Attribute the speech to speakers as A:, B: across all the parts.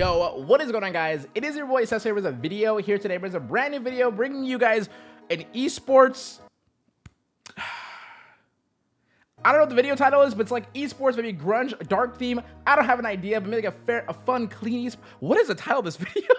A: Yo, what is going on guys? It is your boy Sensei with a video here today. There's a brand new video bringing you guys an esports I don't know what the video title is, but it's like esports, maybe grunge, dark theme. I don't have an idea, but maybe like a fair, a fun, clean esports. What is the title of this video?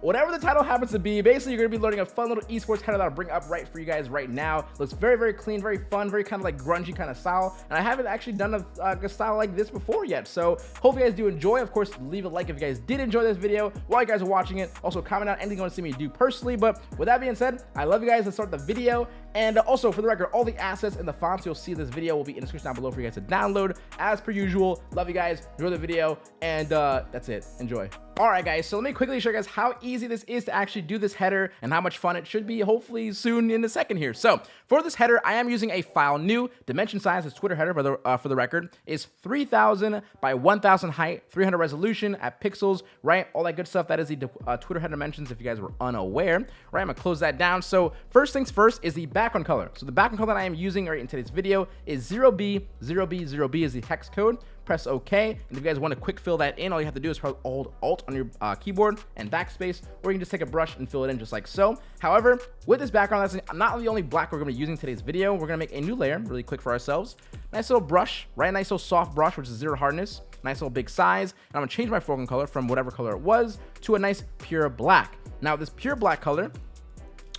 A: Whatever the title happens to be, basically you're to be learning a fun little esports kind of that I'll bring up right for you guys right now. Looks very, very clean, very fun, very kind of like grungy kind of style. And I haven't actually done a, uh, a style like this before yet. So hope you guys do enjoy. Of course, leave a like if you guys did enjoy this video while you guys are watching it. Also comment out anything you want to see me do personally. But with that being said, I love you guys. Let's start the video. And also for the record, all the assets and the fonts you'll see this video will be in the description down below for you guys to download as per usual. Love you guys. Enjoy the video. And uh, that's it. Enjoy. All right, guys, so let me quickly show you guys how easy this is to actually do this header and how much fun it should be hopefully soon in a second here. So for this header, I am using a file new. Dimension size, is Twitter header for the, uh, for the record, is 3000 by 1000 height, 300 resolution at pixels, right? All that good stuff. That is the uh, Twitter header dimensions if you guys were unaware, right? I'm gonna close that down. So first things first is the background color. So the background color that I am using right in today's video is 0B, 0B, 0B is the hex code press OK. And if you guys want to quick fill that in, all you have to do is press Alt Alt on your uh, keyboard and backspace, or you can just take a brush and fill it in just like so. However, with this background, that's not the only black we're going to be using today's video. We're going to make a new layer really quick for ourselves. Nice little brush, right? Nice little soft brush, which is zero hardness. Nice little big size. And I'm going to change my foreground color from whatever color it was to a nice pure black. Now, this pure black color,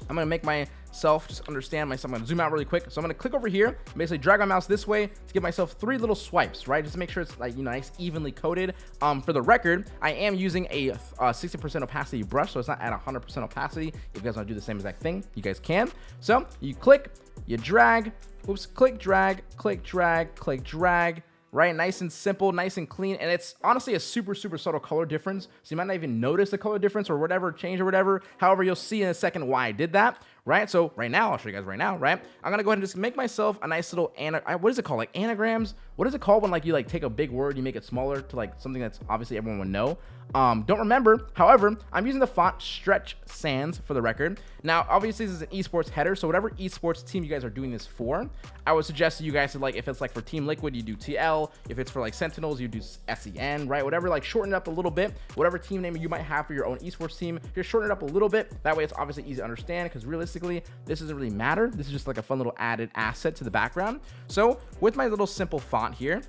A: I'm going to make my just understand myself. I'm gonna zoom out really quick. So I'm gonna click over here, basically drag my mouse this way to give myself three little swipes, right? Just to make sure it's like, you know, nice evenly coated. Um, for the record, I am using a 60% uh, opacity brush, so it's not at 100% opacity. If you guys wanna do the same exact thing, you guys can. So you click, you drag, oops, click, drag, click, drag, click, drag, right? Nice and simple, nice and clean. And it's honestly a super, super subtle color difference. So you might not even notice the color difference or whatever change or whatever. However, you'll see in a second why I did that, right? So right now, I'll show you guys right now, right? I'm gonna go ahead and just make myself a nice little, ana what is it called? Like anagrams? What is it called when like you like take a big word, you make it smaller to like something that's obviously everyone would know? Um, don't remember. However, I'm using the font Stretch Sans for the record. Now, obviously, this is an esports header, so whatever esports team you guys are doing this for, I would suggest you guys to like, if it's like for Team Liquid, you do TL. If it's for like Sentinels, you do SEN, right? Whatever, like shorten it up a little bit. Whatever team name you might have for your own esports team, just shorten it up a little bit. That way, it's obviously easy to understand because realistically, this doesn't really matter. This is just like a fun little added asset to the background. So with my little simple font here,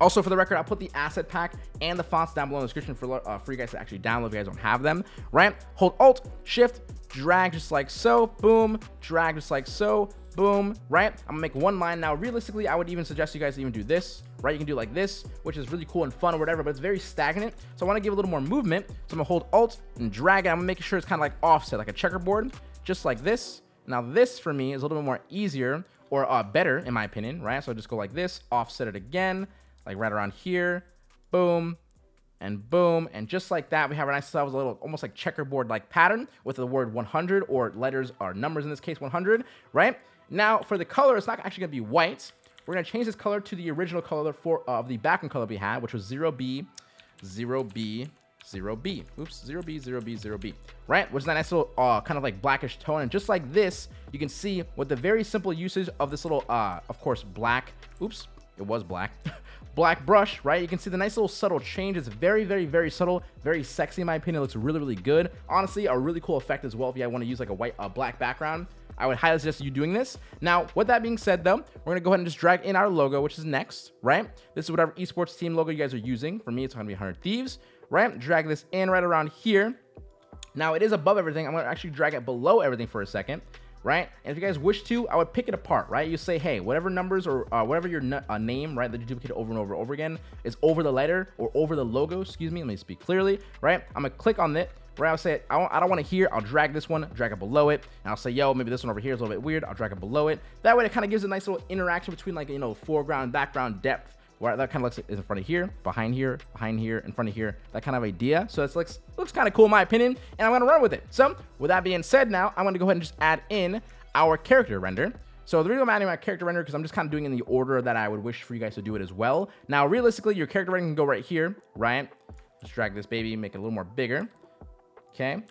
A: also, for the record, I'll put the asset pack and the fonts down below in the description for, uh, for you guys to actually download if you guys don't have them, right? Hold Alt, Shift, drag just like so, boom, drag just like so, boom, right? I'm gonna make one line. Now, realistically, I would even suggest you guys even do this, right? You can do like this, which is really cool and fun or whatever, but it's very stagnant. So I wanna give a little more movement. So I'm gonna hold Alt and drag it. I'm gonna make sure it's kind of like offset, like a checkerboard, just like this. Now, this for me is a little bit more easier or uh, better, in my opinion, right? So I just go like this, offset it again, like right around here, boom, and boom. And just like that, we have nice a little almost like checkerboard like pattern with the word 100 or letters or numbers in this case 100, right? Now for the color, it's not actually gonna be white. We're gonna change this color to the original color for uh, of the background color we had, which was 0B, 0B, 0B. Oops, 0B, 0B, 0B. Right? Which is a nice little uh, kind of like blackish tone. And just like this, you can see with the very simple usage of this little, uh, of course, black. Oops, it was black. black brush, right? You can see the nice little subtle change. It's very, very, very subtle, very sexy in my opinion. It looks really, really good. Honestly, a really cool effect as well if you want to use like a white, a black background. I would highly suggest you doing this. Now, with that being said, though, we're gonna go ahead and just drag in our logo, which is next, right? This is whatever esports team logo you guys are using. For me, it's gonna be 100 Thieves, right? Drag this in right around here. Now, it is above everything. I'm gonna actually drag it below everything for a second right? And if you guys wish to, I would pick it apart, right? You say, hey, whatever numbers or uh, whatever your uh, name, right, that you duplicate over and over and over again is over the letter or over the logo, excuse me, let me speak clearly, right? I'm gonna click on it, right? I'll say, I don't, I don't want to hear, I'll drag this one, drag it below it, and I'll say, yo, maybe this one over here is a little bit weird, I'll drag it below it. That way it kind of gives a nice little interaction between like, you know, foreground, background, depth, where that kind of looks is in front of here, behind here, behind here, in front of here, that kind of idea. So it looks looks kind of cool in my opinion, and I'm gonna run with it. So with that being said, now I'm gonna go ahead and just add in our character render. So the reason I'm adding my character render because I'm just kind of doing in the order that I would wish for you guys to do it as well. Now, realistically, your character render can go right here, right? Let's drag this baby, make it a little more bigger. Okay.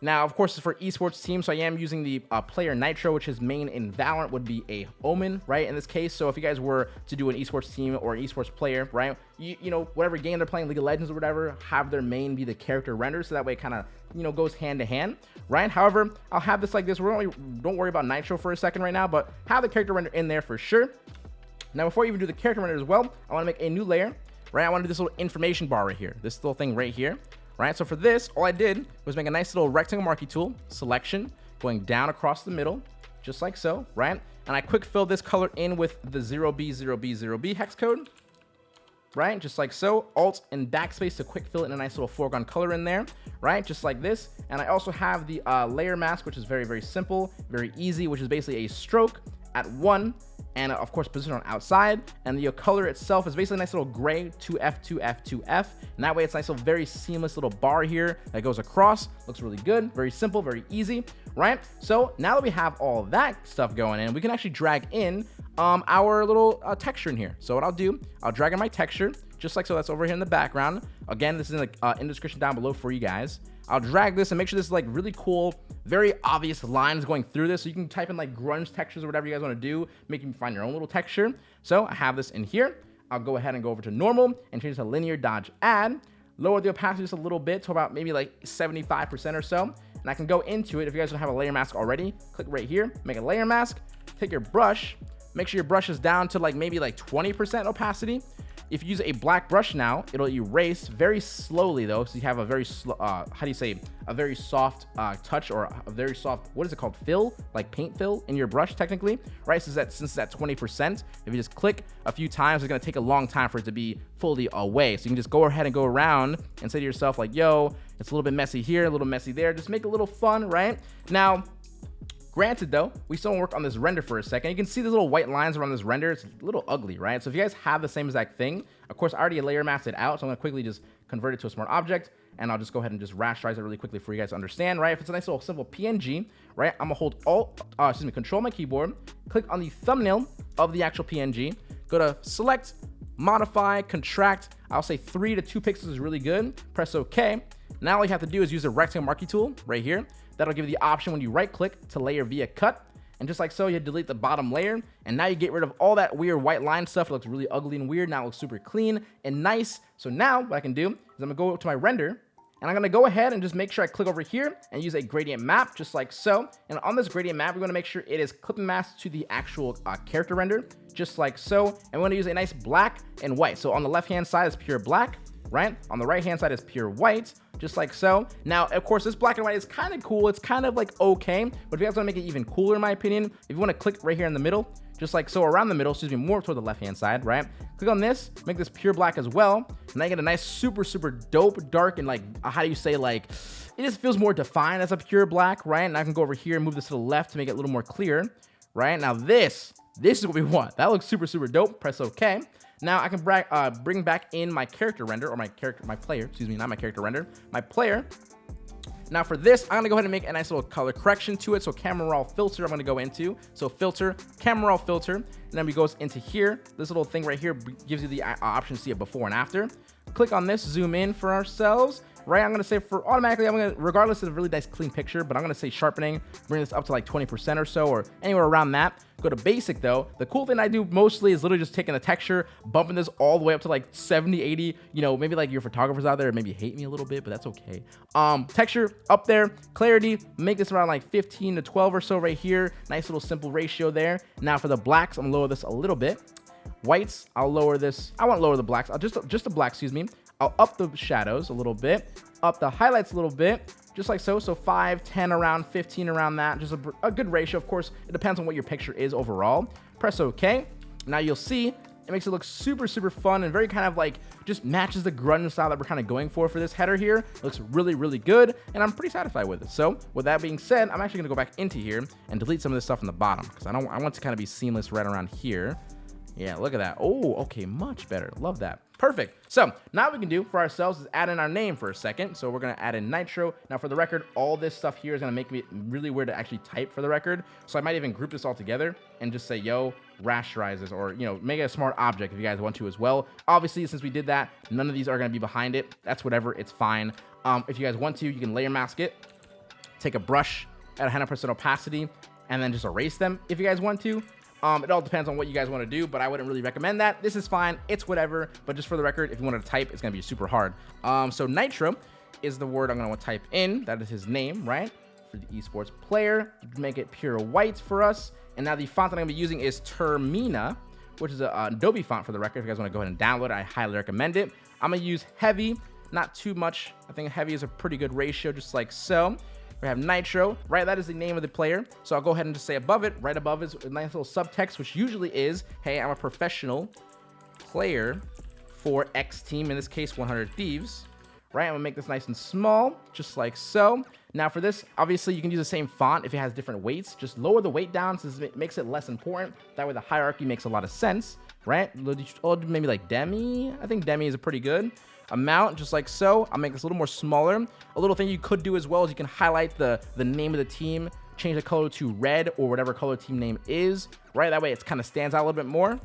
A: Now, of course, for esports team, so I am using the uh, player Nitro, which is main in Valorant would be a Omen, right? In this case, so if you guys were to do an esports team or an esports player, right? You, you know, whatever game they're playing, League of Legends or whatever, have their main be the character render, so that way it kind of, you know, goes hand to hand, right? However, I'll have this like this. We're only, don't worry about Nitro for a second right now, but have the character render in there for sure. Now, before you even do the character render as well, I want to make a new layer, right? I want to do this little information bar right here, this little thing right here, right? So for this, all I did was make a nice little rectangle marquee tool, selection, going down across the middle, just like so, right? And I quick fill this color in with the 0B0B0B hex code, right? Just like so. Alt and backspace to quick fill in a nice little foreground color in there, right? Just like this. And I also have the uh, layer mask, which is very, very simple, very easy, which is basically a stroke at one and of course position on outside. And the color itself is basically a nice little gray 2f 2f 2f and that way it's nice little very seamless little bar here that goes across. Looks really good very simple very easy right? So now that we have all that stuff going in we can actually drag in um, our little uh, texture in here. So what i'll do i'll drag in my texture just like so that's over here in the background. Again this is in the uh, in the description down below for you guys I'll drag this and make sure this is like really cool, very obvious lines going through this. So you can type in like grunge textures or whatever you guys want to do, make you find your own little texture. So I have this in here. I'll go ahead and go over to normal and change to linear dodge add, lower the opacity just a little bit to about maybe like 75% or so. And I can go into it. If you guys don't have a layer mask already, click right here, make a layer mask, take your brush, make sure your brush is down to like maybe like 20% opacity if you use a black brush now, it'll erase very slowly though. So you have a very slow, uh, how do you say, a very soft uh, touch or a very soft, what is it called? Fill, like paint fill in your brush technically, right? Since that, since it's at 20%, if you just click a few times, it's gonna take a long time for it to be fully away. So you can just go ahead and go around and say to yourself like, yo, it's a little bit messy here, a little messy there. Just make a little fun, right? Now, Granted though, we still work on this render for a second. You can see these little white lines around this render. It's a little ugly, right? So if you guys have the same exact thing, of course, I already layer masked it out. So I'm gonna quickly just convert it to a smart object and I'll just go ahead and just rasterize it really quickly for you guys to understand, right? If it's a nice little simple PNG, right? I'm gonna hold Alt, uh, excuse me, Control my keyboard, click on the thumbnail of the actual PNG, go to Select, Modify, Contract. I'll say three to two pixels is really good. Press OK. Now all you have to do is use the rectangle marquee tool right here. That'll give you the option when you right click to layer via cut. And just like so, you delete the bottom layer. And now you get rid of all that weird white line stuff. It looks really ugly and weird. Now it looks super clean and nice. So now what I can do is I'm gonna go to my render and I'm gonna go ahead and just make sure I click over here and use a gradient map just like so. And on this gradient map, we're gonna make sure it is clipping masked to the actual uh, character render, just like so. And we're gonna use a nice black and white. So on the left hand side is pure black, right? On the right hand side is pure white just like so. Now, of course, this black and white is kind of cool. It's kind of like okay, but if you guys want to make it even cooler, in my opinion, if you want to click right here in the middle, just like so around the middle, excuse me, more toward the left-hand side, right? Click on this, make this pure black as well, and I get a nice super, super dope, dark, and like, uh, how do you say, like, it just feels more defined as a pure black, right? And I can go over here and move this to the left to make it a little more clear, right? Now this, this is what we want. That looks super, super dope. Press OK. Now I can uh, bring back in my character render or my character, my player, excuse me, not my character render, my player. Now for this, I'm gonna go ahead and make a nice little color correction to it. So camera raw filter, I'm gonna go into. So filter, camera raw filter, and then we goes into here. This little thing right here gives you the uh, option to see it before and after. Click on this, zoom in for ourselves, right? I'm gonna say for automatically, I'm gonna, regardless of a really nice clean picture, but I'm gonna say sharpening, bring this up to like 20% or so, or anywhere around that. Go to basic though. The cool thing I do mostly is literally just taking the texture, bumping this all the way up to like 70, 80. You know, maybe like your photographers out there maybe hate me a little bit, but that's okay. Um, texture up there, clarity, make this around like 15 to 12 or so right here. Nice little simple ratio there. Now for the blacks, I'm gonna lower this a little bit. Whites, I'll lower this. I won't lower the blacks. I'll just just the black, excuse me. I'll up the shadows a little bit, up the highlights a little bit, just like so. So 5, 10 around, 15 around that. Just a, a good ratio. Of course, it depends on what your picture is overall. Press OK. Now you'll see it makes it look super, super fun and very kind of like just matches the grunge style that we're kind of going for for this header here. It looks really, really good, and I'm pretty satisfied with it. So with that being said, I'm actually gonna go back into here and delete some of this stuff in the bottom because I don't I want to kind of be seamless right around here. Yeah, look at that. Oh, okay, much better. Love that. Perfect. So now we can do for ourselves is add in our name for a second. So we're going to add in Nitro. Now for the record, all this stuff here is going to make me really weird to actually type for the record. So I might even group this all together and just say, yo, rasterizes or, you know, make it a smart object if you guys want to as well. Obviously, since we did that, none of these are going to be behind it. That's whatever. It's fine. Um, if you guys want to, you can layer mask it take a brush at 100% opacity and then just erase them if you guys want to. Um, it all depends on what you guys want to do, but I wouldn't really recommend that. This is fine. It's whatever. But just for the record, if you wanted to type, it's going to be super hard. Um, so Nitro is the word I'm going to type in. That is his name, right? For the esports player. Make it pure white for us. And now the font that I'm going to be using is Termina, which is a, Adobe font for the record. If you guys want to go ahead and download it, I highly recommend it. I'm going to use heavy, not too much. I think heavy is a pretty good ratio, just like so. We have Nitro, right? That is the name of the player. So I'll go ahead and just say above it, right above is a nice little subtext, which usually is, hey, I'm a professional player for X team, in this case, 100 Thieves. Right, I'm gonna make this nice and small, just like so. Now for this, obviously you can use the same font if it has different weights. Just lower the weight down since it makes it less important. That way the hierarchy makes a lot of sense, right? Oh, maybe like Demi. I think Demi is a pretty good amount, just like so. I'll make this a little more smaller. A little thing you could do as well is you can highlight the, the name of the team, change the color to red or whatever color team name is, right? That way it kind of stands out a little bit more.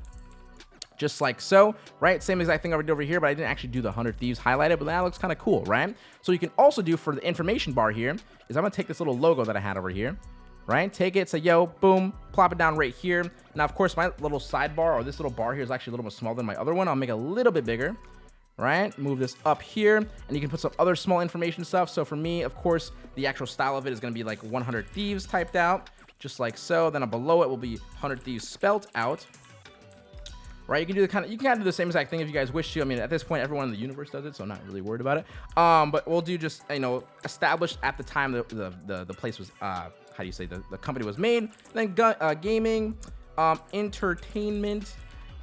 A: Just like so, right? Same exact thing I did over here, but I didn't actually do the 100 Thieves highlighted, but that looks kind of cool, right? So you can also do for the information bar here is I'm to take this little logo that I had over here, right? Take it, say, yo, boom, plop it down right here. Now, of course, my little sidebar or this little bar here is actually a little bit smaller than my other one. I'll make it a little bit bigger right? Move this up here, and you can put some other small information stuff. So for me, of course, the actual style of it is going to be like 100 Thieves typed out, just like so. Then below it will be 100 Thieves spelt out. Right, you can do the kind of you can kind of do the same exact thing if you guys wish to. I mean, at this point, everyone in the universe does it, so I'm not really worried about it. Um, but we'll do just you know established at the time the the the, the place was uh how do you say the, the company was made. Then uh, gaming, um, entertainment,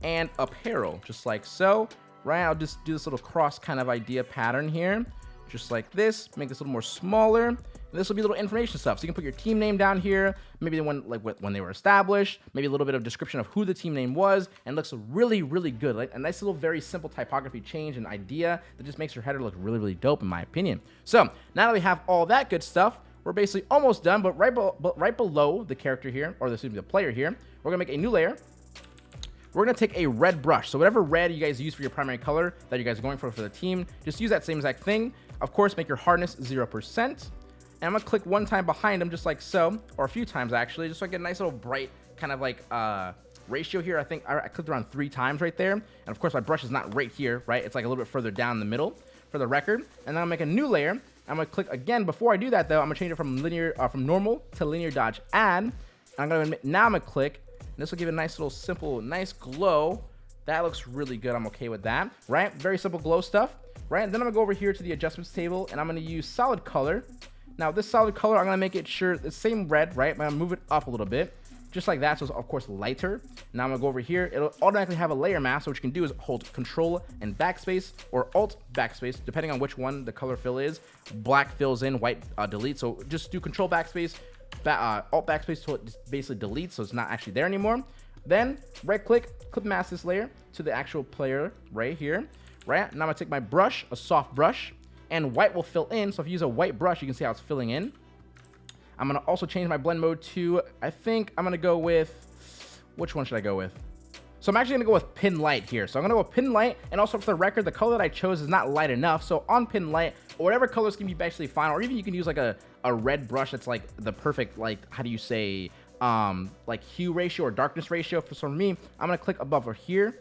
A: and apparel, just like so right? I'll just do this little cross kind of idea pattern here, just like this. Make this a little more smaller. And this will be a little information stuff. So you can put your team name down here, maybe the one like when they were established, maybe a little bit of description of who the team name was, and looks really, really good. Like a nice little, very simple typography change and idea that just makes your header look really, really dope, in my opinion. So now that we have all that good stuff, we're basically almost done, but right, be right below the character here, or the, excuse me, the player here, we're gonna make a new layer we're going to take a red brush. So whatever red you guys use for your primary color that you guys are going for for the team, just use that same exact thing. Of course, make your hardness 0%. And I'm going to click one time behind them just like so, or a few times actually, just so I get a nice little bright kind of like uh, ratio here. I think I, I clicked around three times right there. And of course, my brush is not right here, right? It's like a little bit further down the middle for the record. And then I'll make a new layer. I'm going to click again. Before I do that, though, I'm going to change it from linear, uh, from normal to linear dodge add. I'm going to now I'm going to click this will give it a nice little simple, nice glow. That looks really good. I'm okay with that, right? Very simple glow stuff, right? And then I'm gonna go over here to the adjustments table and I'm gonna use solid color. Now this solid color, I'm gonna make it sure the same red, right? I'm gonna move it up a little bit just like that so it's of course lighter now i'm gonna go over here it'll automatically have a layer mask so what you can do is hold control and backspace or alt backspace depending on which one the color fill is black fills in white uh, delete so just do control backspace uh, alt backspace to basically delete, so it's not actually there anymore. Then right click, clip mask this layer to the actual player right here. Right now I'm gonna take my brush, a soft brush, and white will fill in. So if you use a white brush, you can see how it's filling in. I'm gonna also change my blend mode to, I think I'm gonna go with, which one should I go with? So I'm actually to go with pin light here. So I'm to go with pin light. And also for the record, the color that I chose is not light enough. So on pin light, or whatever colors can be basically fine. Or even you can use like a, a red brush that's like the perfect, like, how do you say, um, like hue ratio or darkness ratio. For, for me, I'm to click above or here.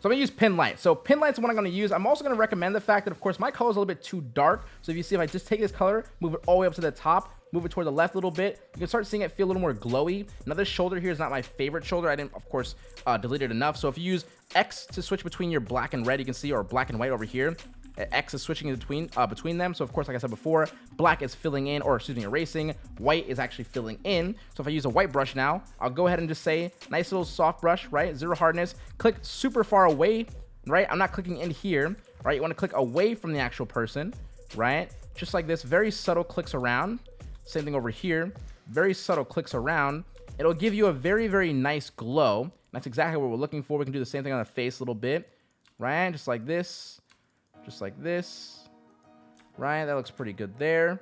A: So I'm to use pin light. So pin light's what I'm going to use. I'm also to recommend the fact that, of course, my color is a little bit too dark. So if you see, if I just take this color, move it all the way up to the top, move it toward the left a little bit, you can start seeing it feel a little more glowy. Now this shoulder here is not my favorite shoulder. I didn't, of course, uh, delete it enough. So if you use X to switch between your black and red, you can see, or black and white over here, X is switching between uh, between them. So of course, like I said before, black is filling in, or excuse me, erasing. White is actually filling in. So if I use a white brush now, I'll go ahead and just say, nice little soft brush, right? Zero hardness. Click super far away, right? I'm not clicking in here, right? You want to click away from the actual person, right? Just like this, very subtle clicks around. Same thing over here. Very subtle clicks around. It'll give you a very, very nice glow. That's exactly what we're looking for. We can do the same thing on the face a little bit, right? Just like this, just like this, right? That looks pretty good there.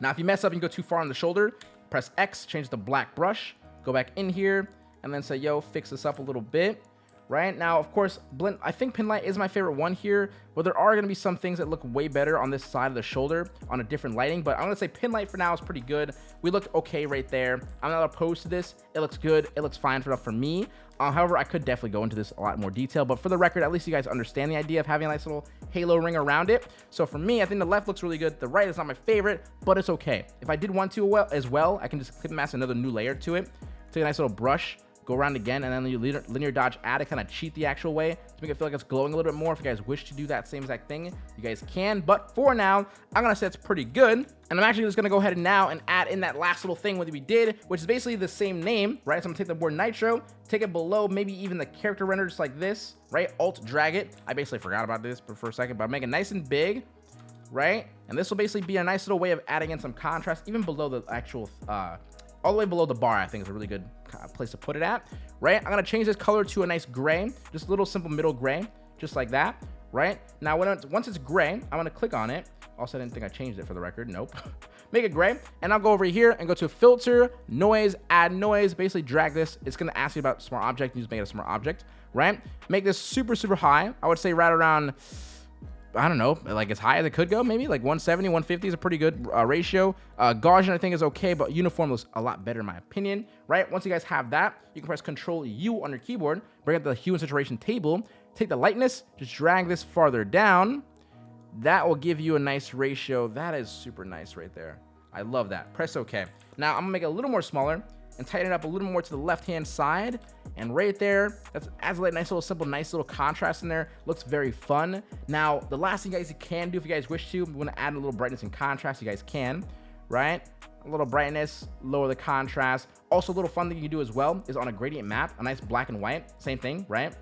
A: Now, if you mess up and you go too far on the shoulder, press X, change the black brush, go back in here, and then say, yo, fix this up a little bit, right? Now, of course, blend, I think pin light is my favorite one here, but there are going to be some things that look way better on this side of the shoulder on a different lighting, but I'm going to say pin light for now is pretty good. We looked okay right there. I'm not opposed to this. It looks good. It looks fine for, for me. Uh, however, I could definitely go into this a lot more detail, but for the record, at least you guys understand the idea of having a nice little halo ring around it. So for me, I think the left looks really good. The right is not my favorite, but it's okay. If I did want to well as well, I can just clip mask another new layer to it. Take a nice little brush, go around again, and then you linear, linear dodge add to kind of cheat the actual way to make it feel like it's glowing a little bit more. If you guys wish to do that same exact thing, you guys can. But for now, I'm gonna say it's pretty good. And I'm actually just gonna go ahead and now and add in that last little thing what we did, which is basically the same name, right? So I'm gonna take the word nitro, take it below, maybe even the character render just like this, right? Alt drag it. I basically forgot about this for a second, but make it nice and big, right? And this will basically be a nice little way of adding in some contrast, even below the actual uh, all the way below the bar, I think is a really good place to put it at, right? I'm gonna change this color to a nice gray, just a little simple middle gray, just like that, right? Now, when it's, once it's gray, I'm gonna click on it. Also, I didn't think I changed it for the record. Nope. make it gray, and I'll go over here and go to filter, noise, add noise, basically drag this. It's gonna ask you about smart object, you just make it a smart object, right? Make this super, super high. I would say right around I don't know, like as high as it could go, maybe like 170, 150 is a pretty good uh, ratio. Uh, Gaussian, I think, is okay, but uniform looks a lot better in my opinion, right? Once you guys have that, you can press Control U on your keyboard, bring up the hue and saturation table, take the lightness, just drag this farther down. That will give you a nice ratio. That is super nice right there. I love that. Press OK. Now, I'm to make it a little more smaller and tighten it up a little more to the left-hand side. And right there, that adds a nice little simple, nice little contrast in there. Looks very fun. Now, the last thing you guys can do if you guys wish to, you want to add a little brightness and contrast, you guys can, right? A little brightness, lower the contrast. Also, a little fun thing you can do as well is on a gradient map, a nice black and white, same thing, right?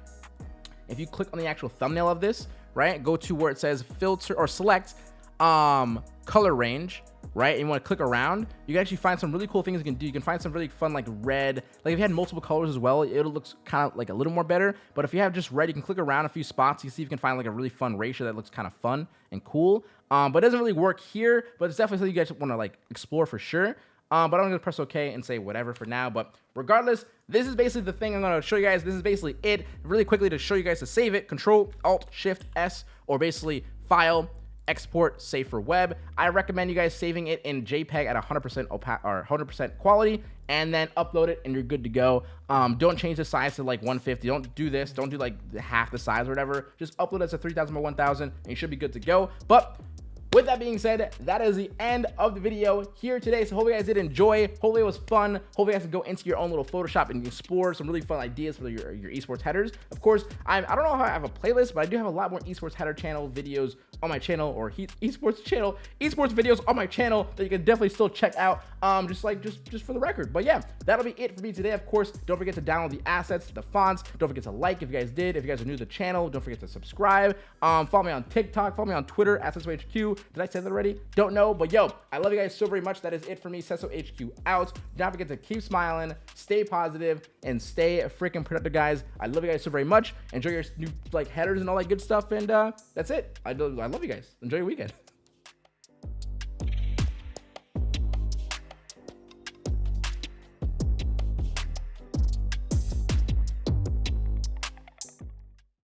A: If you click on the actual thumbnail of this, right, go to where it says filter or select um, color range, right? And you want to click around, you can actually find some really cool things you can do. You can find some really fun like red. Like if you had multiple colors as well, it looks kind of like a little more better. But if you have just red, you can click around a few spots. You see if you can find like a really fun ratio that looks kind of fun and cool. Um, but it doesn't really work here, but it's definitely something you guys want to like explore for sure. Um, but I'm gonna press OK and say whatever for now. But regardless, this is basically the thing I'm gonna show you guys. This is basically it. Really quickly to show you guys to save it, Control Alt Shift S, or basically File export save for web. I recommend you guys saving it in JPEG at 100% opa or 100% quality and then upload it and you're good to go. Um, don't change the size to like 150. Don't do this. Don't do like half the size or whatever. Just upload it to 3000 by 1000 and you should be good to go. But with that being said, that is the end of the video here today. So hopefully you guys did enjoy. Hopefully it was fun. Hopefully you guys can go into your own little Photoshop and explore some really fun ideas for your, your esports headers. Of course, I'm, I don't know how I have a playlist, but I do have a lot more esports header channel videos on my channel or esports channel, esports videos on my channel that you can definitely still check out. Um, just like just just for the record. But yeah, that'll be it for me today. Of course, don't forget to download the assets, the fonts. Don't forget to like if you guys did. If you guys are new to the channel, don't forget to subscribe. Um, follow me on TikTok. Follow me on Twitter at HQ. Did I say that already? Don't know, but yo, I love you guys so very much. That is it for me. Sensei HQ out. Don't forget to keep smiling, stay positive, and stay freaking productive, guys. I love you guys so very much. Enjoy your new like headers and all that good stuff. And uh, that's it. I, I love you guys. Enjoy your weekend.